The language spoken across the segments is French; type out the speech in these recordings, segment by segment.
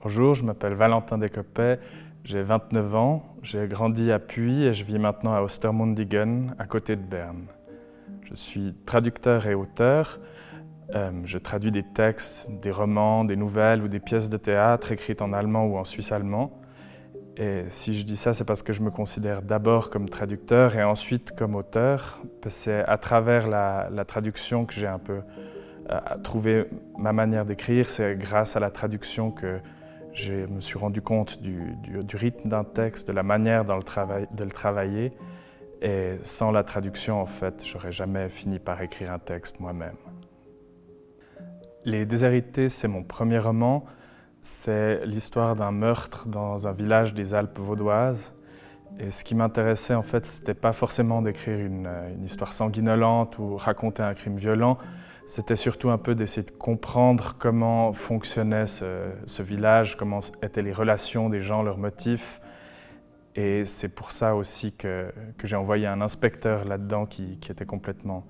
Bonjour, je m'appelle Valentin Descopet, j'ai 29 ans, j'ai grandi à Puy et je vis maintenant à Ostermundigen, à côté de Berne. Je suis traducteur et auteur. Euh, je traduis des textes, des romans, des nouvelles ou des pièces de théâtre écrites en allemand ou en suisse-allemand. Et si je dis ça, c'est parce que je me considère d'abord comme traducteur et ensuite comme auteur. C'est à travers la, la traduction que j'ai un peu euh, trouvé ma manière d'écrire. C'est grâce à la traduction que je me suis rendu compte du, rythme d'un texte, de la manière le de le travailler. Et sans la traduction, en fait, j'aurais jamais fini par écrire un texte moi-même. Les Déshérités, c'est mon premier roman. C'est l'histoire d'un meurtre dans un village des Alpes vaudoises. Et ce qui m'intéressait, en fait, c'était pas forcément d'écrire une, histoire sanguinolente ou raconter un crime violent, c'était surtout un peu d'essayer de comprendre comment fonctionnait ce, village, comment étaient les relations des gens, leurs motifs. Et c'est pour ça aussi que, j'ai envoyé un inspecteur là-dedans qui, était complètement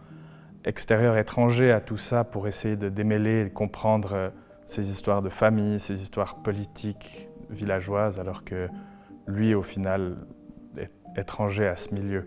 extérieur, étranger à tout ça pour essayer de démêler et de comprendre euh, ces histoires de famille, ces histoires politiques villageoises, alors que lui, au final, est étranger à ce milieu.